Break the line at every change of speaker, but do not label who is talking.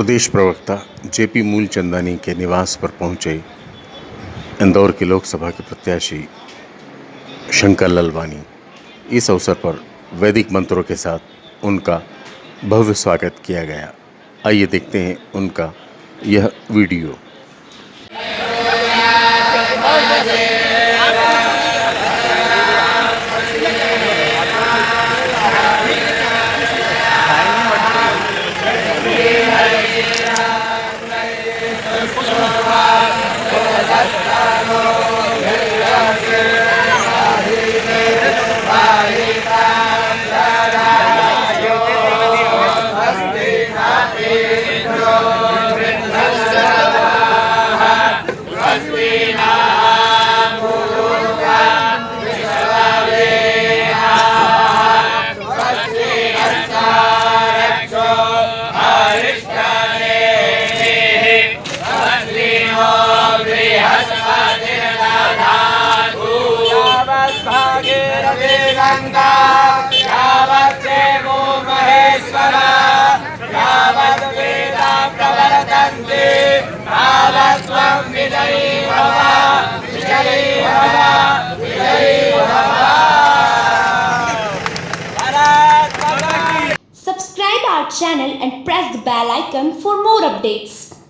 प्रदेश प्रवक्ता जेपी मूलचंदानी के निवास पर पहुँचे इंदौर के लोकसभा के प्रत्याशी शंकर ललवानी। इस अवसर पर वैदिक मंत्रों के साथ उनका भव्य स्वागत किया गया। आइए देखते हैं उनका यह video.
Subscribe our channel and press the bell icon for more updates.